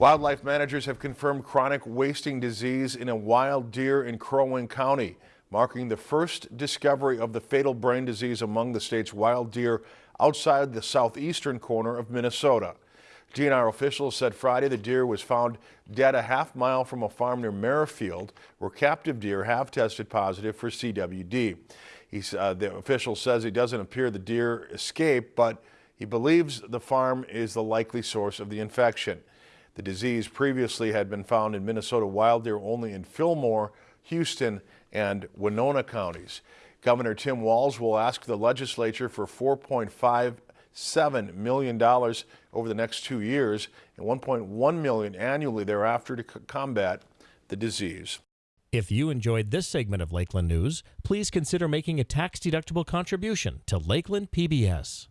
Wildlife managers have confirmed chronic wasting disease in a wild deer in Crow Wing County, marking the first discovery of the fatal brain disease among the state's wild deer outside the southeastern corner of Minnesota. DNR officials said Friday the deer was found dead a half mile from a farm near Merrifield, where captive deer have tested positive for CWD. Uh, the official says it doesn't appear the deer escaped, but he believes the farm is the likely source of the infection. The disease previously had been found in Minnesota wild deer only in Fillmore, Houston, and Winona counties. Governor Tim Walz will ask the legislature for $4.57 million over the next two years and 1.1 million annually thereafter to combat the disease. If you enjoyed this segment of Lakeland News, please consider making a tax-deductible contribution to Lakeland PBS.